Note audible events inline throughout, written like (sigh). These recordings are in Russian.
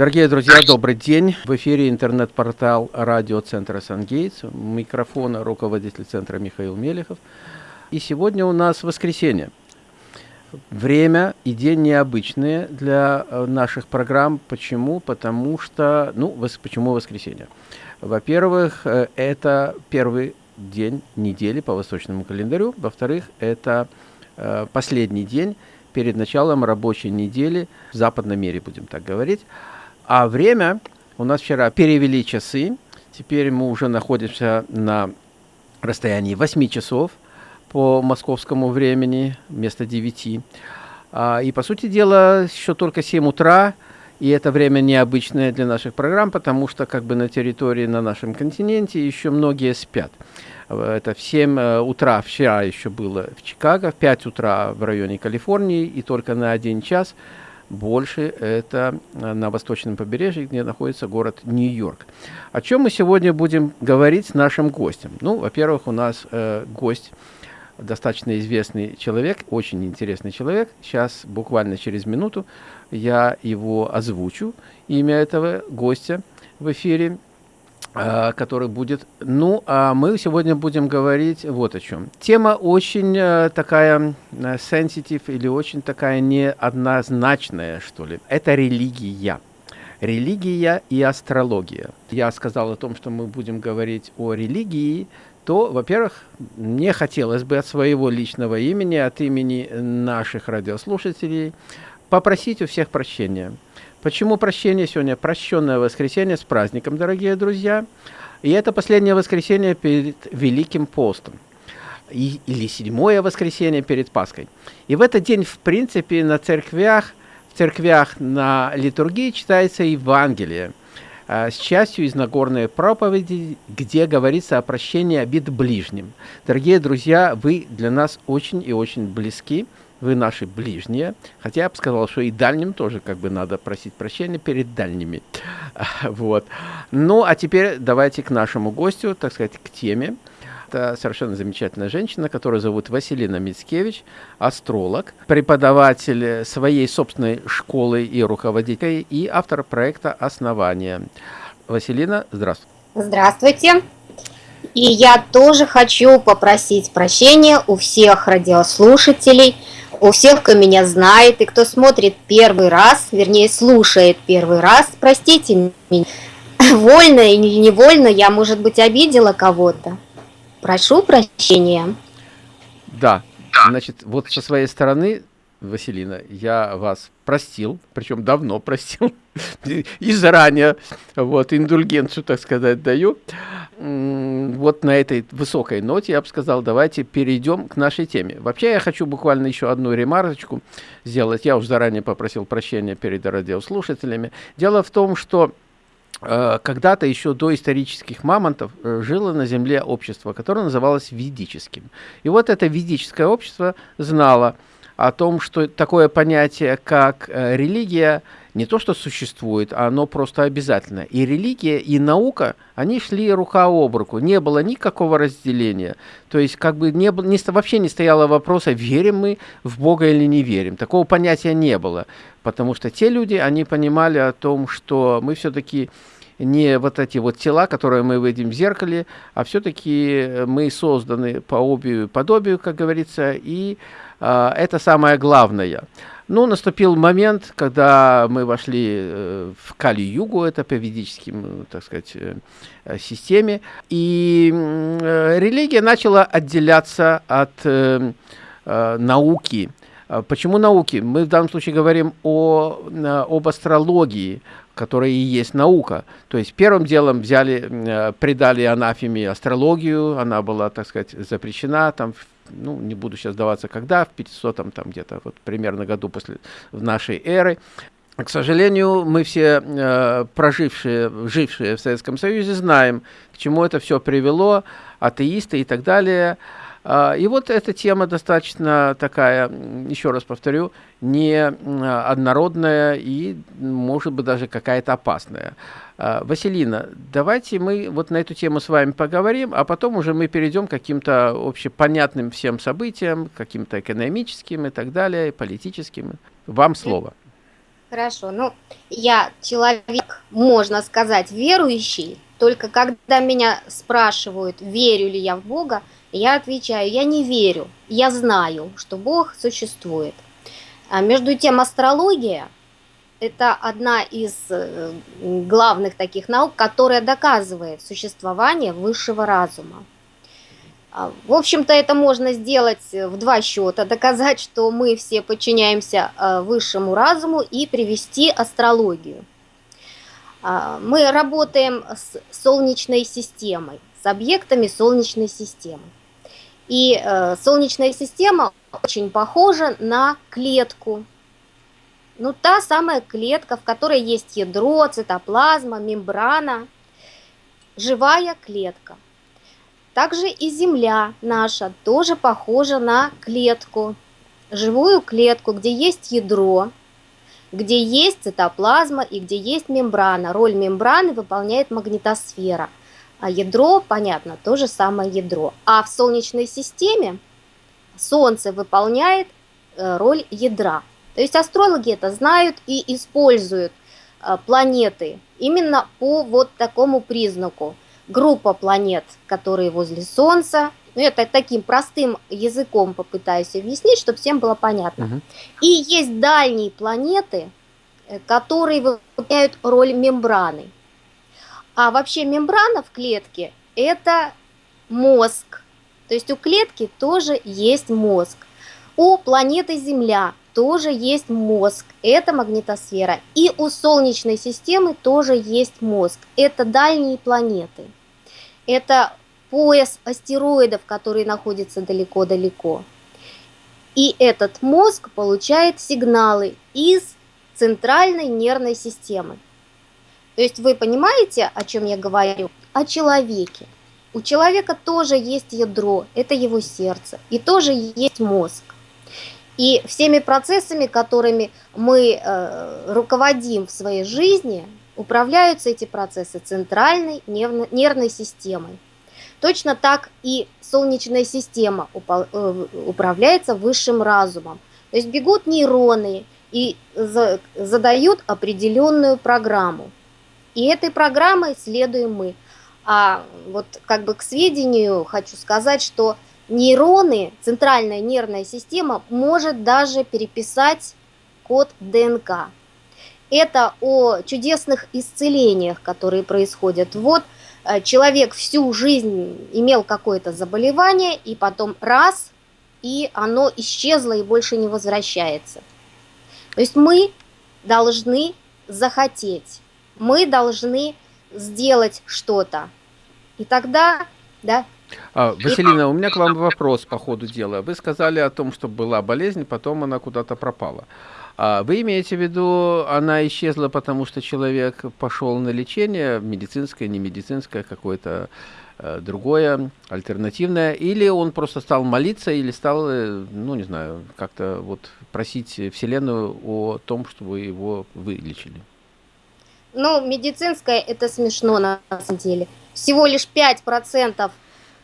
Дорогие друзья, добрый день. В эфире интернет-портал радиоцентра «Сангейтс». Микрофона руководитель центра Михаил Мелехов. И сегодня у нас воскресенье. Время и день необычные для э, наших программ. Почему? Потому что... Ну, вос, почему воскресенье? Во-первых, э, это первый день недели по восточному календарю. Во-вторых, это э, последний день перед началом рабочей недели в западном мире, будем так говорить. А время у нас вчера перевели часы. Теперь мы уже находимся на расстоянии 8 часов по московскому времени вместо 9. А, и, по сути дела, еще только 7 утра, и это время необычное для наших программ, потому что как бы на территории на нашем континенте еще многие спят. Это в 7 э, утра вчера еще было в Чикаго, в 5 утра в районе Калифорнии, и только на один час – больше это э, на восточном побережье, где находится город Нью-Йорк. О чем мы сегодня будем говорить с нашим гостем? Ну, во-первых, у нас э, гость достаточно известный человек, очень интересный человек. Сейчас, буквально через минуту, я его озвучу, имя этого гостя в эфире. А, который будет. Ну, а мы сегодня будем говорить вот о чем. Тема очень э, такая sensitive или очень такая неоднозначная, что ли. Это религия. Религия и астрология. Я сказал о том, что мы будем говорить о религии, то, во-первых, мне хотелось бы от своего личного имени, от имени наших радиослушателей попросить у всех прощения – Почему прощение сегодня? Прощенное воскресенье с праздником, дорогие друзья. И это последнее воскресенье перед Великим постом. И, или седьмое воскресенье перед Пасхой. И в этот день, в принципе, на церквях, в церквях на литургии читается Евангелие а, с частью из Нагорной проповеди, где говорится о прощении обид ближним. Дорогие друзья, вы для нас очень и очень близки вы наши ближние, хотя я бы сказал, что и дальним тоже как бы надо просить прощения перед дальними. (laughs) Вот. Ну, а теперь давайте к нашему гостю, так сказать, к теме. Это совершенно замечательная женщина, которую зовут Василина Мицкевич, астролог, преподаватель своей собственной школы и руководитель, и автор проекта «Основание». Василина, здравствуйте. Здравствуйте. И я тоже хочу попросить прощения у всех радиослушателей – у всех, кто меня знает и кто смотрит первый раз, вернее, слушает первый раз, простите меня, (laughs) вольно или невольно я, может быть, обидела кого-то. Прошу прощения. Да, значит, вот со своей стороны, Василина, я вас простил, причем давно простил, (laughs) и заранее, вот, индульгенцию, так сказать, даю вот на этой высокой ноте я бы сказал, давайте перейдем к нашей теме. Вообще я хочу буквально еще одну ремарочку сделать. Я уже заранее попросил прощения перед радиослушателями. Дело в том, что э, когда-то еще до исторических мамонтов э, жило на Земле общество, которое называлось ведическим. И вот это ведическое общество знало о том, что такое понятие, как э, религия, не то что существует, а оно просто обязательно. И религия, и наука, они шли рука об руку. Не было никакого разделения. То есть как бы не, не, вообще не стояло вопроса, верим мы в Бога или не верим. Такого понятия не было. Потому что те люди, они понимали о том, что мы все-таки не вот эти вот тела, которые мы видим в зеркале, а все-таки мы созданы по и подобию, как говорится, и э, это самое главное. Ну, наступил момент, когда мы вошли э, в Кали-Югу, это по ведическим, э, так сказать, э, системе, и религия начала отделяться от науки. А почему науки? Мы в данном случае говорим о, об астрологии, которая и есть наука. То есть первым делом взяли, придали анафеме астрологию, она была, так сказать, запрещена там ну, не буду сейчас даваться когда, в 500 там, там где-то вот примерно году после нашей эры. К сожалению, мы все э, прожившие, жившие в Советском Союзе, знаем, к чему это все привело, атеисты и так далее. Э, и вот эта тема достаточно такая, еще раз повторю, не однородная и, может быть, даже какая-то опасная. А, Василина, давайте мы вот на эту тему с вами поговорим, а потом уже мы перейдем к каким-то общепонятным всем событиям, каким-то экономическим и так далее, политическим. Вам слово. Хорошо, ну, я человек, можно сказать, верующий, только когда меня спрашивают, верю ли я в Бога, я отвечаю, я не верю, я знаю, что Бог существует. А между тем, астрология – это одна из э, главных таких наук, которая доказывает существование высшего разума. А, в общем-то, это можно сделать в два счета, доказать, что мы все подчиняемся а, высшему разуму и привести астрологию. А, мы работаем с Солнечной системой, с объектами Солнечной системы. И э, Солнечная система очень похожа на клетку. Ну, та самая клетка, в которой есть ядро, цитоплазма, мембрана, живая клетка – также и Земля наша тоже похожа на клетку, живую клетку, где есть ядро, где есть цитоплазма и где есть мембрана. Роль мембраны выполняет магнитосфера. А ядро, понятно, то же самое ядро. А в Солнечной системе Солнце выполняет э, роль ядра. То есть астрологи это знают и используют э, планеты именно по вот такому признаку – группа планет, которые возле Солнца. Ну, это таким простым языком попытаюсь объяснить, чтобы всем было понятно. Угу. И есть дальние планеты, э, которые выполняют роль мембраны. А вообще мембрана в клетке – это мозг. То есть у клетки тоже есть мозг. У планеты Земля тоже есть мозг, это магнитосфера. И у Солнечной системы тоже есть мозг, это дальние планеты это пояс астероидов, который находится далеко-далеко. И этот мозг получает сигналы из центральной нервной системы. То есть вы понимаете, о чем я говорю? О человеке. У человека тоже есть ядро, это его сердце, и тоже есть мозг. И всеми процессами, которыми мы э, руководим в своей жизни, Управляются эти процессы центральной нервной системой. Точно так и Солнечная система э, управляется высшим разумом. То есть бегут нейроны и задают определенную программу. И этой программой следуем мы. А вот как бы к сведению хочу сказать, что нейроны, центральная нервная система может даже переписать код ДНК это о чудесных исцелениях, которые происходят. Вот человек всю жизнь имел какое-то заболевание, и потом раз, и оно исчезло и больше не возвращается. То есть мы должны захотеть, мы должны сделать что-то. И тогда, да, а, Василина, у меня к вам вопрос по ходу дела. Вы сказали о том, что была болезнь, потом она куда-то пропала. А вы имеете в виду, она исчезла, потому что человек пошел на лечение, медицинское, не медицинское, какое-то э, другое, альтернативное, или он просто стал молиться, или стал, э, ну, не знаю, как-то вот просить Вселенную о том, чтобы его вылечили? Ну, медицинское это смешно на самом деле. Всего лишь 5%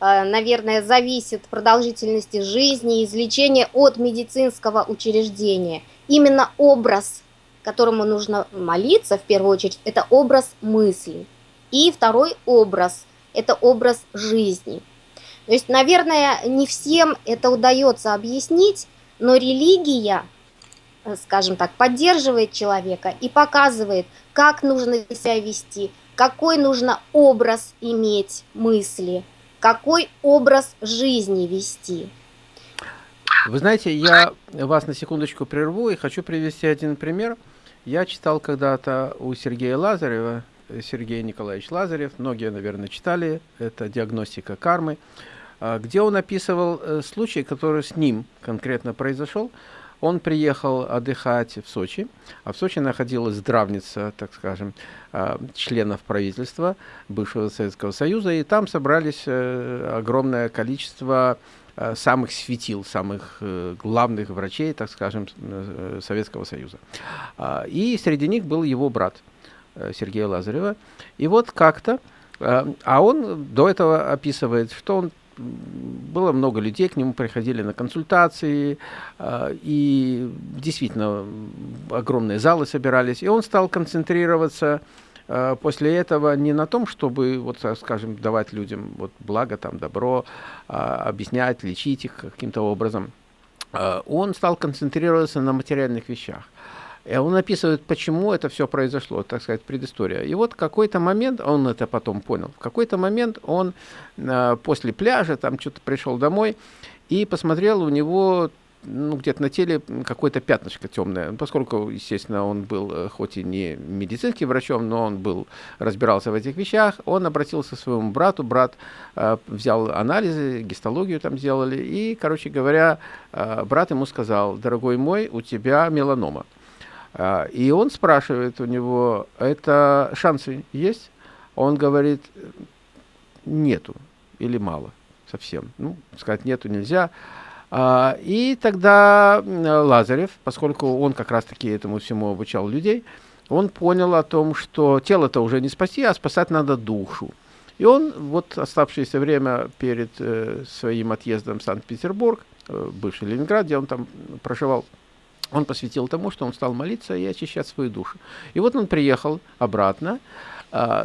э, наверное, зависит продолжительности жизни и излечения от медицинского учреждения – именно образ, которому нужно молиться в первую очередь, это образ мысли. И второй образ – это образ жизни. То есть, наверное, не всем это удается объяснить, но религия, э, скажем так, поддерживает человека и показывает, как нужно себя вести, какой нужно образ иметь мысли, какой образ жизни вести. Вы знаете, я вас на секундочку прерву и хочу привести один пример. Я читал когда-то у Сергея Лазарева, Сергей Николаевич Лазарев, многие, наверное, читали, это «Диагностика кармы», а, где он описывал э, случай, который с ним конкретно произошел. Он приехал отдыхать в Сочи, а в Сочи находилась здравница, так скажем, а, членов правительства бывшего Советского Союза, и там собрались э, огромное количество самых светил, самых э, главных врачей, так скажем, э, Советского Союза. А, и среди них был его брат Сергея Лазарева. И вот как-то, а он до этого описывает, что он было много людей, к нему приходили на консультации, э, и действительно огромные залы собирались, и он стал концентрироваться э, после этого не на том, чтобы, вот, скажем, давать людям вот, благо, там, добро, объяснять, лечить их каким-то образом, он стал концентрироваться на материальных вещах. И он описывает, почему это все произошло, так сказать, предыстория. И вот какой-то момент, он это потом понял, в какой-то момент он э, после пляжа там что-то пришел домой и посмотрел, у него ну, где-то на теле какое-то пятнышко темное. Поскольку, естественно, он был э, хоть и не медицинским врачом, но он был, разбирался в этих вещах, он обратился к своему брату, брат э, взял анализы, гистологию там сделали, и, короче говоря, э, брат ему сказал, дорогой мой, у тебя меланома. А, и он спрашивает у него, это шансы есть? Он говорит, нету или мало совсем. Ну, сказать нету нельзя. А, и тогда Лазарев, поскольку он как раз-таки этому всему обучал людей, он понял о том, что тело-то уже не спасти, а спасать надо душу. И он вот оставшееся время перед э, своим отъездом в Санкт-Петербург, э, бывший Ленинград, где он там проживал, он посвятил тому, что он стал молиться и очищать свою душу. И вот он приехал обратно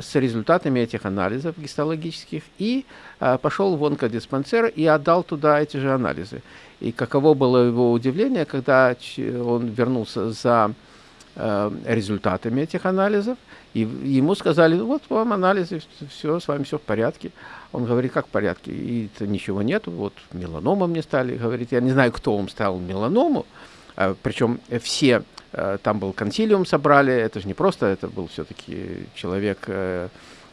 с результатами этих анализов гистологических и э, пошел в онкодиспансер и отдал туда эти же анализы. И каково было его удивление, когда он вернулся за э, результатами этих анализов, и ему сказали, «Ну вот вам анализы, все, с вами все в порядке. Он говорит, как в порядке? И ничего нету, вот меланома мне стали. Говорит, я не знаю, кто вам ставил меланому, а, Причем все, там был консилиум собрали, это же не просто, это был все-таки человек э,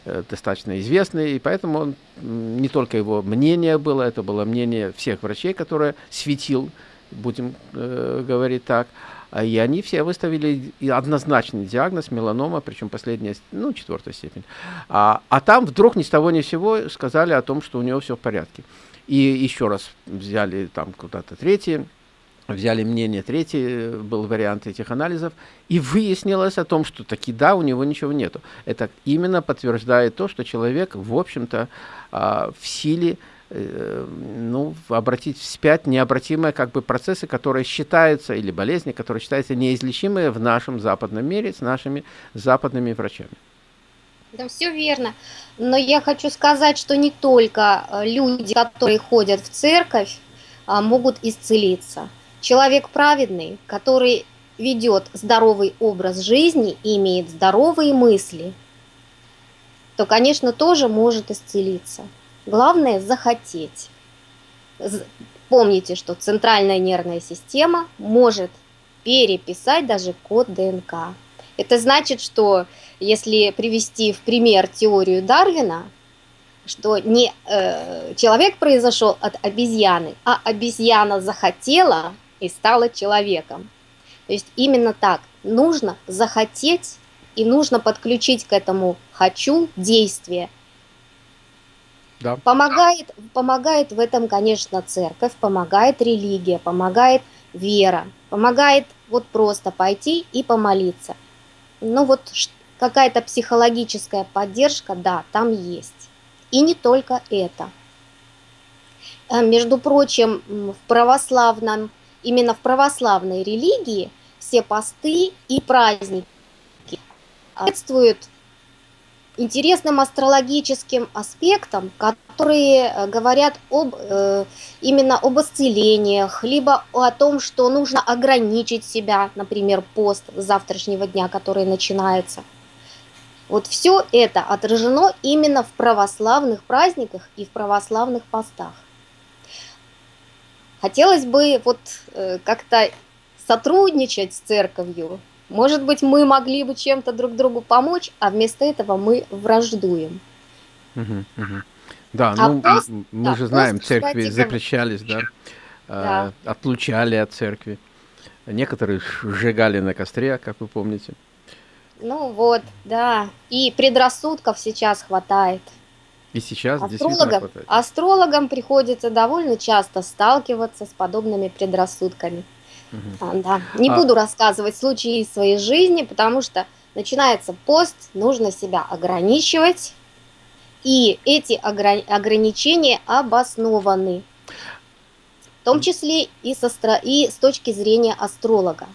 э, достаточно известный, и поэтому он, не только его мнение было, это было мнение всех врачей, которые светил, будем э, говорить так, а, и они все выставили однозначный диагноз меланома, причем последняя, ну, четвертая степень. А, а там вдруг ни с того ни с сего сказали о том, что у него все в порядке. И еще раз взяли там куда-то третий взяли мнение, третий э, был вариант этих анализов, и выяснилось о том, что таки да, у него ничего нету. Это именно подтверждает то, что человек, в общем-то, а, в силе э, ну, обратить вспять необратимые как бы процессы, которые считаются, или болезни, которые считаются неизлечимые в нашем западном мире с нашими западными врачами. Да, все верно. Но я хочу сказать, что не только э, люди, которые ходят в церковь, а, могут исцелиться. Человек праведный, который ведет здоровый образ жизни и имеет здоровые мысли, то, конечно, тоже может исцелиться. Главное – захотеть. Помните, что центральная нервная система может переписать даже код ДНК. Это значит, что если привести в пример теорию Дарвина, что не э, человек произошел от обезьяны, а обезьяна захотела и стала человеком. То есть именно так. Нужно захотеть и нужно подключить к этому «хочу» действие. Да. Помогает, помогает в этом, конечно, церковь, помогает религия, помогает вера, помогает вот просто пойти и помолиться. Ну вот какая-то психологическая поддержка, да, там есть. И не только это. А, между прочим, в православном именно в православной религии все посты и праздники соответствуют интересным астрологическим аспектам, которые э, говорят об, э, именно об исцелениях, либо о том, что нужно ограничить себя, например, пост завтрашнего дня, который начинается. Вот все это отражено именно в православных праздниках и в православных постах. Хотелось бы вот э, как-то сотрудничать с церковью. Может быть, мы могли бы чем-то друг другу помочь, а вместо этого мы враждуем. Угу, угу. Да, а ну пост, мы да, же знаем, пост, церкви кстати, запрещались, да, да. Э, отлучали от церкви. Некоторые сжигали на костре, как вы помните. Ну вот, да. И предрассудков сейчас хватает. И сейчас астрологам, астрологам приходится довольно часто сталкиваться с подобными предрассудками. Угу. А, да. Не а... буду рассказывать случаи из своей жизни, потому что начинается пост, нужно себя ограничивать, и эти ограни ограничения обоснованы. том числе и, со, и с точки зрения астролога.